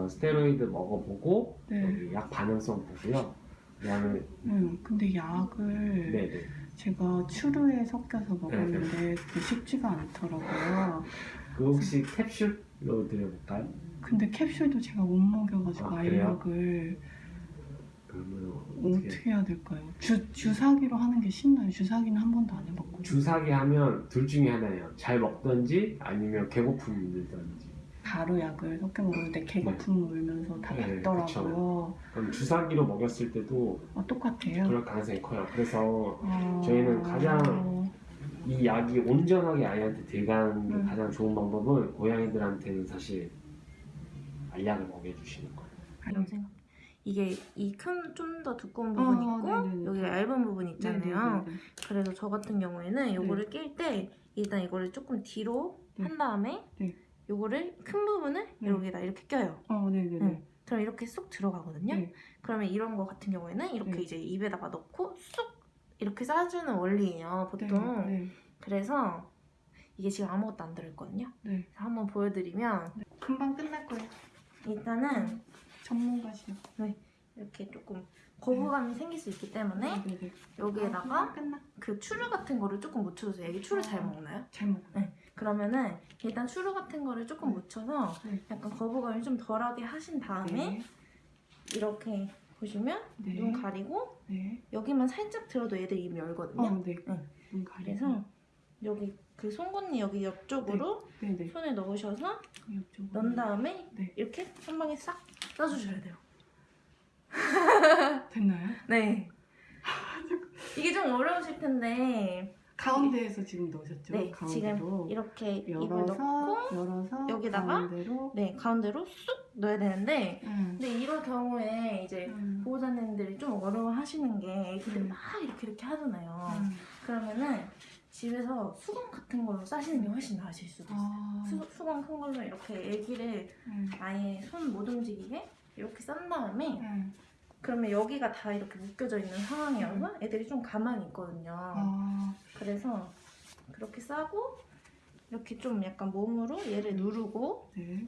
그래서 스테로이드 먹어보고 네. 여기 약 반응성 보고요. 그다음에 음, 근데 약을 네네 제가 추루에 섞여서 먹었는데 그게 쉽지가 않더라고요. 그 혹시 캡슐로 드려볼까요? 근데 캡슐도 제가 못 먹여가지고 아, 아, 그러면 어떻게, 어떻게 해야 될까요? 주, 주사기로 하는 게 쉽나요? 주사기는 한 번도 안 해봤거든요. 주사기 하면 둘 중에 하나예요. 잘 먹던지 아니면 개고픔 들던지. 바로 약을 섞여 먹었는데 개거품 물면서 다 네, 낫더라고요. 그럼 주사기로 먹였을 때도 어, 똑같아요. 그럴 가능성이 커요. 그래서 어... 저희는 가장 이 약이 온전하게 아이한테 들어가는 게 음. 가장 좋은 방법은 고양이들한테는 사실 알약을 먹여주시는 거예요. 생각. 이게 이 큰 좀 더 두꺼운 어, 부분 있고 네네네. 여기 얇은 부분 있잖아요. 네네네. 그래서 저 같은 경우에는 요거를 낄때 일단 이거를 조금 뒤로 네. 한 다음에 네. 요거를 큰 부분을 네. 여기다 이렇게 껴요. 어, 네네네. 응. 그럼 이렇게 쑥 들어가거든요. 네. 그러면 이런 거 같은 경우에는 이렇게 네. 이제 입에다가 넣고 쑥 이렇게 싸주는 원리예요, 보통. 네. 그래서 이게 지금 아무것도 안 들어있거든요. 네. 한번 보여드리면 금방 끝날 거예요. 일단은 전문가시요. 이렇게 조금 거부감이 생길 수 있기 때문에 네네네. 여기에다가 끝나. 그 추루 같은 거를 조금 묻혀주세요. 애기 추루 잘 아. 먹나요? 잘 먹어. 그러면 일단 추루 같은 거를 조금 네. 묻혀서 네. 약간 거부감이 좀 덜하게 하신 다음에 네. 이렇게 보시면 네. 눈 가리고 네. 여기만 살짝 들어도 애들 입 열거든요. 어, 네. 응. 눈 가리고. 그래서 여기 그 송곳니 여기 옆쪽으로 네네. 손에 넣으셔서 이쪽으로. 넣은 다음에 네. 이렇게 한 방에 싹 싸주셔야 돼요. 됐나요? 네. 이게 좀 어려우실 텐데 가운데에서 지금 넣으셨죠? 네, 가운데로. 이렇게 입을 열어서 넣고 열어서 여기다가 가운데로. 네 가운데로 쑥 넣어야 되는데 응. 근데 이럴 경우에 이제 응. 보호자님들이 좀 어려워하시는 게 애기들 음. 막 이렇게 이렇게 하잖아요. 응. 그러면은 집에서 수건 같은 걸로 싸시는 게 훨씬 나으실 수도 있어요. 아. 수, 수건 큰 걸로 이렇게 애기를 응. 아예 손 못 움직이게 이렇게 싼 다음에 응. 그러면 여기가 다 이렇게 묶여져 있는 상황이어서 애들이 좀 가만히 있거든요. 아. 그래서 그렇게 싸고 이렇게 좀 약간 몸으로 얘를 누르고 네.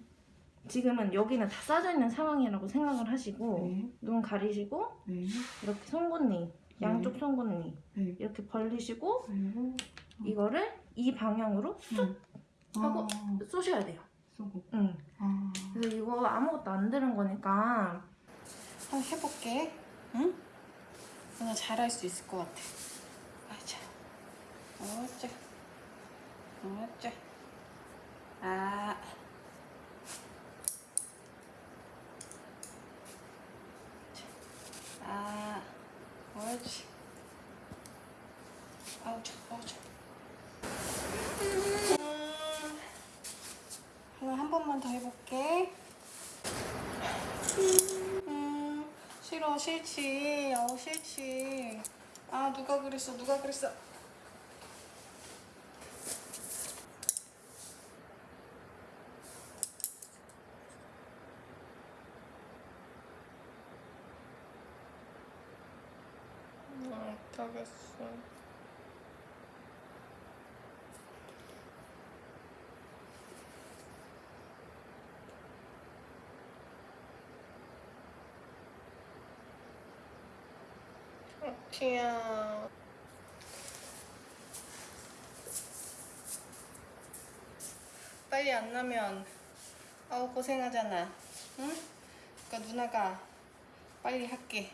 지금은 여기는 다 싸져 있는 상황이라고 생각을 하시고 네. 눈 가리시고 네. 이렇게 송곳니 양쪽 송곳니 네. 이렇게 벌리시고 그리고 이거를 이 방향으로 쑥 응. 하고 아. 쏘셔야 돼요. 쏘고. 응. 아. 그래서 이거 아무것도 안 들은 거니까 한번 해볼게. 응? 누나 잘할 수 있을 것 같아. 아자. 어째. 어째. 아. 자. 아. 옳지. 아우자, 아우자. 음. 하나 한 번만 더 해볼게. 음, 싫어, 싫지. 어, 싫지. 아, 누가 그랬어, 누가 그랬어. 아, 못하겠어. 티야. 빨리 안 나면 아우 고생하잖아. 응? 그러니까 누나가 빨리 할게.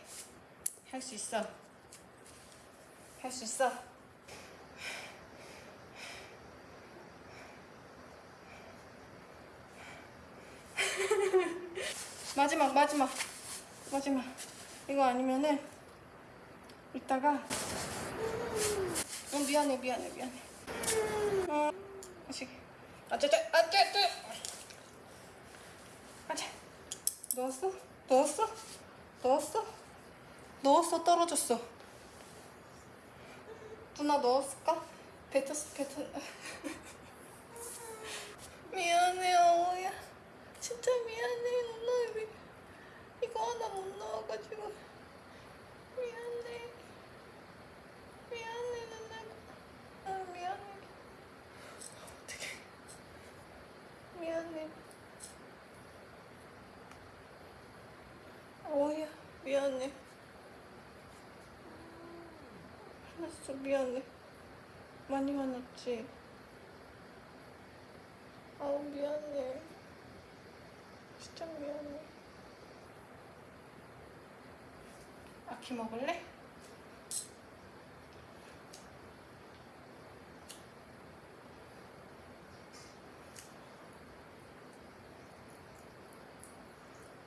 할 수 있어. 할 수 있어. 마지막 마지막 마지막 이거 아니면은 이따가. 어 미안해 미안해 미안해. 어 다시. 아짜짜 아짜짜 아짜 넣었어? 넣었어? 넣었어? 넣었어 떨어졌어. 누나 넣었을까? 뱉었어 뱉었. 미안해 어우야. 진짜 미안해 누나 왜 이거 하나 못 넣어가지고. 미안해 누나가 아 미안해 어떡해 미안해 미안해. 알았어, 미안해. 많이 화났지? 아우, 미안해. 진짜 미안해. 아키 먹을래?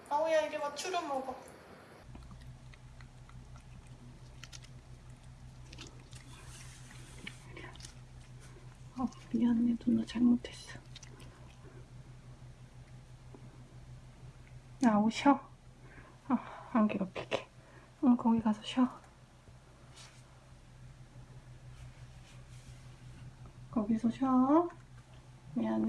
아우야, 이리 와, 추러 먹어. 아, 미안해. 누나 잘못했어. 야, 아우 쉬어. 아, 안 괴롭히게. 응, 거기 가서 쉬어. 거기서 쉬어. 미안해.